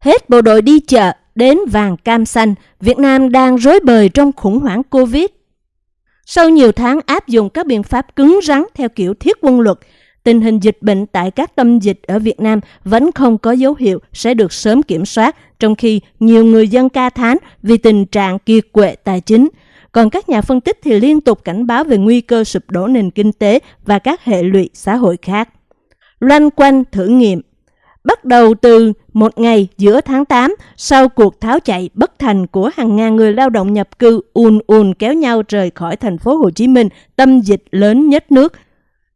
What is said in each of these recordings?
Hết bộ đội đi chợ, đến vàng cam xanh, Việt Nam đang rối bời trong khủng hoảng Covid. Sau nhiều tháng áp dụng các biện pháp cứng rắn theo kiểu thiết quân luật, tình hình dịch bệnh tại các tâm dịch ở Việt Nam vẫn không có dấu hiệu sẽ được sớm kiểm soát, trong khi nhiều người dân ca thán vì tình trạng kiệt quệ tài chính. Còn các nhà phân tích thì liên tục cảnh báo về nguy cơ sụp đổ nền kinh tế và các hệ lụy xã hội khác. Loanh quanh thử nghiệm Bắt đầu từ một ngày giữa tháng 8, sau cuộc tháo chạy bất thành của hàng ngàn người lao động nhập cư ùn ùn kéo nhau rời khỏi thành phố Hồ Chí Minh, tâm dịch lớn nhất nước,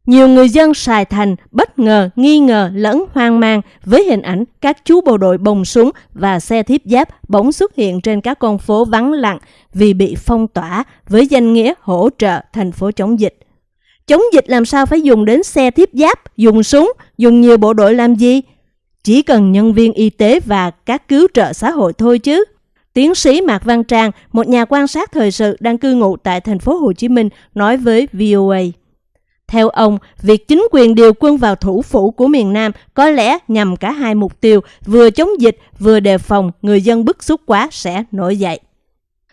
nhiều người dân Sài Thành bất ngờ, nghi ngờ lẫn hoang mang với hình ảnh các chú bộ đội bồng súng và xe thiếp giáp bỗng xuất hiện trên các con phố vắng lặng vì bị phong tỏa với danh nghĩa hỗ trợ thành phố chống dịch. Chống dịch làm sao phải dùng đến xe thiếp giáp, dùng súng, dùng nhiều bộ đội làm gì? Chỉ cần nhân viên y tế và các cứu trợ xã hội thôi chứ. Tiến sĩ Mạc Văn Trang, một nhà quan sát thời sự đang cư ngụ tại thành phố Hồ Chí Minh, nói với VOA. Theo ông, việc chính quyền điều quân vào thủ phủ của miền Nam có lẽ nhằm cả hai mục tiêu, vừa chống dịch vừa đề phòng người dân bức xúc quá sẽ nổi dậy.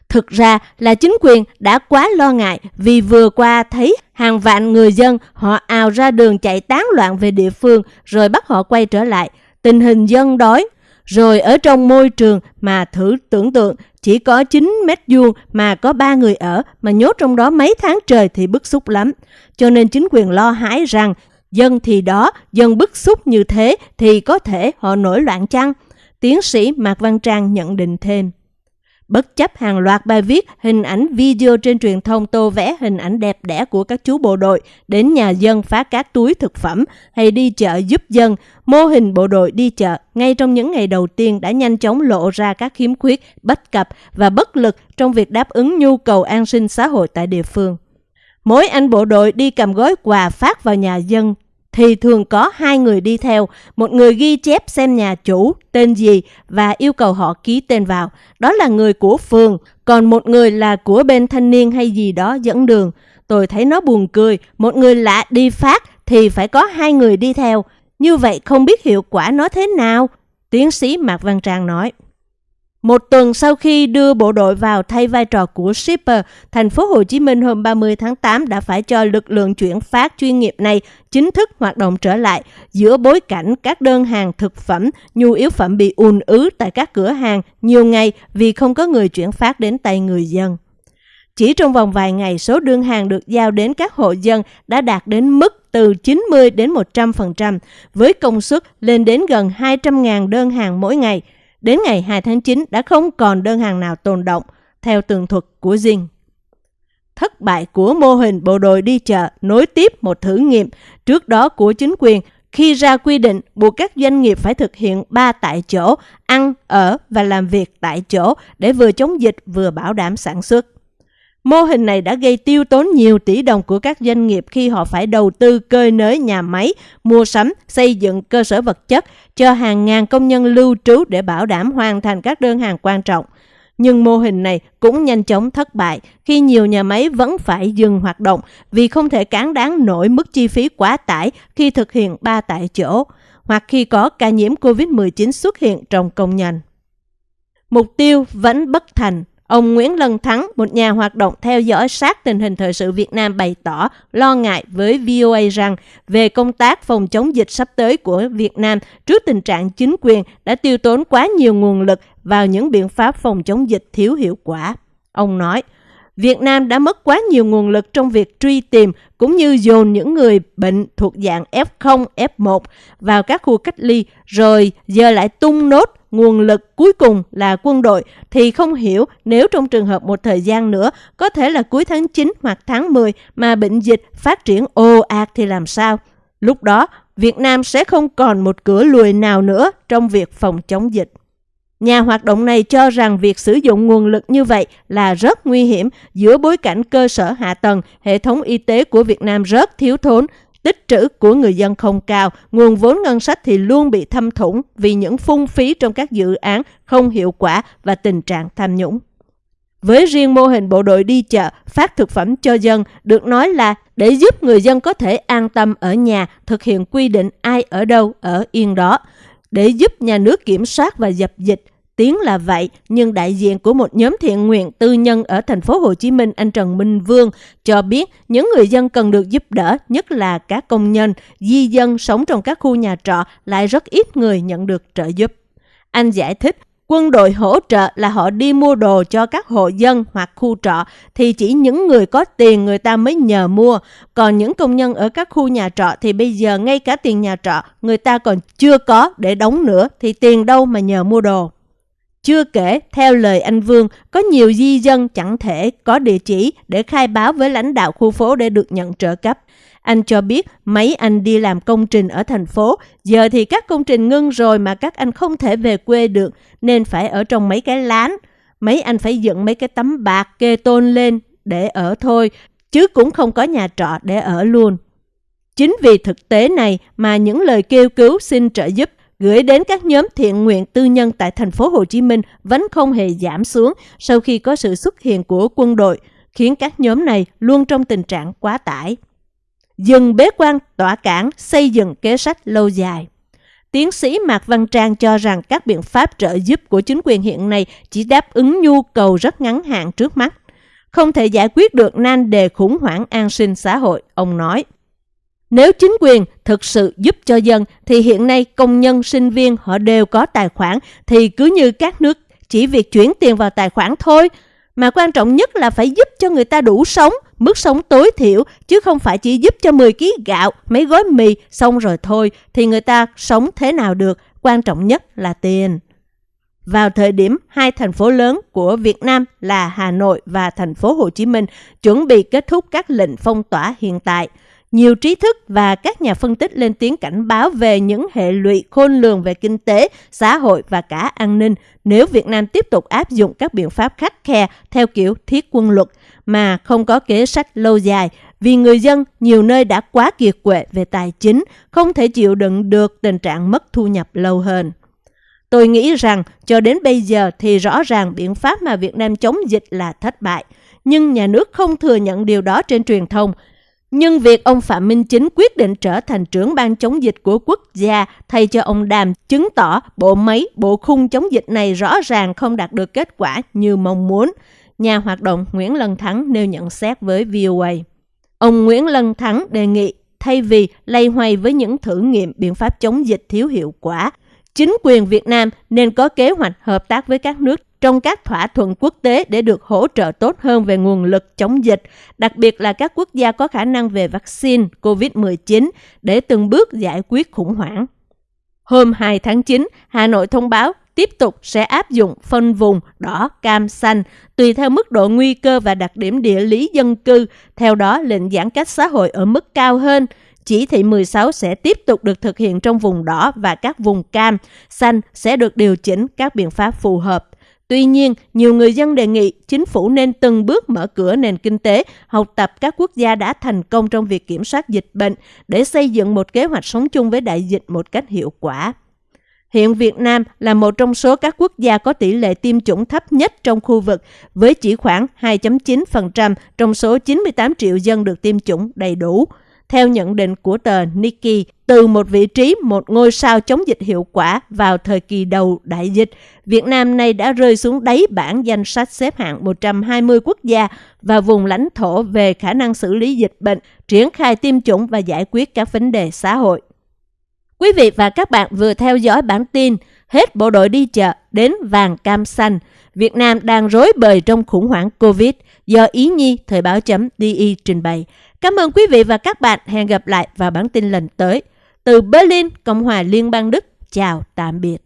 Thực ra là chính quyền đã quá lo ngại vì vừa qua thấy hàng vạn người dân họ ào ra đường chạy tán loạn về địa phương rồi bắt họ quay trở lại. Tình hình dân đói, rồi ở trong môi trường mà thử tưởng tượng chỉ có 9 mét vuông mà có ba người ở mà nhốt trong đó mấy tháng trời thì bức xúc lắm. Cho nên chính quyền lo hãi rằng dân thì đó, dân bức xúc như thế thì có thể họ nổi loạn chăng? Tiến sĩ Mạc Văn Trang nhận định thêm. Bất chấp hàng loạt bài viết, hình ảnh video trên truyền thông tô vẽ hình ảnh đẹp đẽ của các chú bộ đội đến nhà dân phá các túi thực phẩm hay đi chợ giúp dân, mô hình bộ đội đi chợ ngay trong những ngày đầu tiên đã nhanh chóng lộ ra các khiếm khuyết, bất cập và bất lực trong việc đáp ứng nhu cầu an sinh xã hội tại địa phương. Mỗi anh bộ đội đi cầm gói quà phát vào nhà dân thì thường có hai người đi theo, một người ghi chép xem nhà chủ, tên gì và yêu cầu họ ký tên vào. Đó là người của phường, còn một người là của bên thanh niên hay gì đó dẫn đường. Tôi thấy nó buồn cười, một người lạ đi phát thì phải có hai người đi theo. Như vậy không biết hiệu quả nó thế nào? Tiến sĩ Mạc Văn Trang nói. Một tuần sau khi đưa bộ đội vào thay vai trò của shipper, thành phố Hồ Chí Minh hôm 30 tháng 8 đã phải cho lực lượng chuyển phát chuyên nghiệp này chính thức hoạt động trở lại giữa bối cảnh các đơn hàng thực phẩm, nhu yếu phẩm bị ùn ứ tại các cửa hàng nhiều ngày vì không có người chuyển phát đến tay người dân. Chỉ trong vòng vài ngày, số đơn hàng được giao đến các hộ dân đã đạt đến mức từ 90 đến 100%, với công suất lên đến gần 200.000 đơn hàng mỗi ngày – Đến ngày 2 tháng 9 đã không còn đơn hàng nào tồn động, theo tường thuật của Dinh. Thất bại của mô hình bộ đội đi chợ nối tiếp một thử nghiệm trước đó của chính quyền khi ra quy định buộc các doanh nghiệp phải thực hiện ba tại chỗ, ăn, ở và làm việc tại chỗ để vừa chống dịch vừa bảo đảm sản xuất. Mô hình này đã gây tiêu tốn nhiều tỷ đồng của các doanh nghiệp khi họ phải đầu tư cơi nới nhà máy, mua sắm, xây dựng cơ sở vật chất cho hàng ngàn công nhân lưu trú để bảo đảm hoàn thành các đơn hàng quan trọng. Nhưng mô hình này cũng nhanh chóng thất bại khi nhiều nhà máy vẫn phải dừng hoạt động vì không thể cán đáng nổi mức chi phí quá tải khi thực hiện ba tại chỗ hoặc khi có ca nhiễm COVID-19 xuất hiện trong công nhân. Mục tiêu vẫn bất thành Ông Nguyễn Lân Thắng, một nhà hoạt động theo dõi sát tình hình thời sự Việt Nam bày tỏ lo ngại với VOA rằng về công tác phòng chống dịch sắp tới của Việt Nam trước tình trạng chính quyền đã tiêu tốn quá nhiều nguồn lực vào những biện pháp phòng chống dịch thiếu hiệu quả. Ông nói, Việt Nam đã mất quá nhiều nguồn lực trong việc truy tìm cũng như dồn những người bệnh thuộc dạng F0, F1 vào các khu cách ly rồi giờ lại tung nốt nguồn lực cuối cùng là quân đội thì không hiểu nếu trong trường hợp một thời gian nữa có thể là cuối tháng 9 hoặc tháng 10 mà bệnh dịch phát triển ồ ạt thì làm sao? Lúc đó, Việt Nam sẽ không còn một cửa lùi nào nữa trong việc phòng chống dịch. Nhà hoạt động này cho rằng việc sử dụng nguồn lực như vậy là rất nguy hiểm giữa bối cảnh cơ sở hạ tầng, hệ thống y tế của Việt Nam rất thiếu thốn, tích trữ của người dân không cao, nguồn vốn ngân sách thì luôn bị thâm thủng vì những phung phí trong các dự án không hiệu quả và tình trạng tham nhũng. Với riêng mô hình bộ đội đi chợ, phát thực phẩm cho dân được nói là để giúp người dân có thể an tâm ở nhà, thực hiện quy định ai ở đâu ở yên đó để giúp nhà nước kiểm soát và dập dịch. Tiếng là vậy, nhưng đại diện của một nhóm thiện nguyện tư nhân ở thành phố Hồ Chí Minh, anh Trần Minh Vương, cho biết những người dân cần được giúp đỡ, nhất là các công nhân, di dân sống trong các khu nhà trọ lại rất ít người nhận được trợ giúp. Anh giải thích, Quân đội hỗ trợ là họ đi mua đồ cho các hộ dân hoặc khu trọ thì chỉ những người có tiền người ta mới nhờ mua. Còn những công nhân ở các khu nhà trọ thì bây giờ ngay cả tiền nhà trọ người ta còn chưa có để đóng nữa thì tiền đâu mà nhờ mua đồ. Chưa kể, theo lời anh Vương, có nhiều di dân chẳng thể có địa chỉ để khai báo với lãnh đạo khu phố để được nhận trợ cấp. Anh cho biết mấy anh đi làm công trình ở thành phố, giờ thì các công trình ngưng rồi mà các anh không thể về quê được nên phải ở trong mấy cái lán. Mấy anh phải dựng mấy cái tấm bạc kê tôn lên để ở thôi, chứ cũng không có nhà trọ để ở luôn. Chính vì thực tế này mà những lời kêu cứu xin trợ giúp gửi đến các nhóm thiện nguyện tư nhân tại thành phố Hồ Chí Minh vẫn không hề giảm xuống sau khi có sự xuất hiện của quân đội, khiến các nhóm này luôn trong tình trạng quá tải dừng bế quan tỏa cản xây dựng kế sách lâu dài. Tiến sĩ Mạc Văn Trang cho rằng các biện pháp trợ giúp của chính quyền hiện nay chỉ đáp ứng nhu cầu rất ngắn hạn trước mắt, không thể giải quyết được nan đề khủng hoảng an sinh xã hội, ông nói. Nếu chính quyền thực sự giúp cho dân thì hiện nay công nhân, sinh viên họ đều có tài khoản thì cứ như các nước chỉ việc chuyển tiền vào tài khoản thôi, mà quan trọng nhất là phải giúp cho người ta đủ sống, mức sống tối thiểu, chứ không phải chỉ giúp cho 10 kg gạo, mấy gói mì, xong rồi thôi, thì người ta sống thế nào được, quan trọng nhất là tiền. Vào thời điểm hai thành phố lớn của Việt Nam là Hà Nội và thành phố Hồ Chí Minh chuẩn bị kết thúc các lệnh phong tỏa hiện tại, nhiều trí thức và các nhà phân tích lên tiếng cảnh báo về những hệ lụy khôn lường về kinh tế, xã hội và cả an ninh nếu Việt Nam tiếp tục áp dụng các biện pháp khắc khe theo kiểu thiết quân luật mà không có kế sách lâu dài vì người dân nhiều nơi đã quá kiệt quệ về tài chính, không thể chịu đựng được tình trạng mất thu nhập lâu hơn. Tôi nghĩ rằng cho đến bây giờ thì rõ ràng biện pháp mà Việt Nam chống dịch là thất bại, nhưng nhà nước không thừa nhận điều đó trên truyền thông nhưng việc ông Phạm Minh Chính quyết định trở thành trưởng ban chống dịch của quốc gia thay cho ông Đàm chứng tỏ bộ máy, bộ khung chống dịch này rõ ràng không đạt được kết quả như mong muốn. Nhà hoạt động Nguyễn Lân Thắng nêu nhận xét với VOA. Ông Nguyễn Lân Thắng đề nghị thay vì lay hoay với những thử nghiệm biện pháp chống dịch thiếu hiệu quả, chính quyền Việt Nam nên có kế hoạch hợp tác với các nước trong các thỏa thuận quốc tế để được hỗ trợ tốt hơn về nguồn lực chống dịch, đặc biệt là các quốc gia có khả năng về vaccine COVID-19 để từng bước giải quyết khủng hoảng. Hôm 2 tháng 9, Hà Nội thông báo tiếp tục sẽ áp dụng phân vùng đỏ, cam, xanh tùy theo mức độ nguy cơ và đặc điểm địa lý dân cư. Theo đó, lệnh giãn cách xã hội ở mức cao hơn. Chỉ thị 16 sẽ tiếp tục được thực hiện trong vùng đỏ và các vùng cam, xanh sẽ được điều chỉnh các biện pháp phù hợp. Tuy nhiên, nhiều người dân đề nghị chính phủ nên từng bước mở cửa nền kinh tế, học tập các quốc gia đã thành công trong việc kiểm soát dịch bệnh để xây dựng một kế hoạch sống chung với đại dịch một cách hiệu quả. Hiện Việt Nam là một trong số các quốc gia có tỷ lệ tiêm chủng thấp nhất trong khu vực, với chỉ khoảng 2.9% trong số 98 triệu dân được tiêm chủng đầy đủ. Theo nhận định của tờ Nikkei, từ một vị trí một ngôi sao chống dịch hiệu quả vào thời kỳ đầu đại dịch, Việt Nam nay đã rơi xuống đáy bảng danh sách xếp hạng 120 quốc gia và vùng lãnh thổ về khả năng xử lý dịch bệnh, triển khai tiêm chủng và giải quyết các vấn đề xã hội. Quý vị và các bạn vừa theo dõi bản tin Hết bộ đội đi chợ đến vàng cam xanh. Việt Nam đang rối bời trong khủng hoảng Covid do Ý Nhi Thời báo chấm DI trình bày. Cảm ơn quý vị và các bạn. Hẹn gặp lại vào bản tin lần tới. Từ Berlin, Cộng hòa Liên bang Đức. Chào, tạm biệt.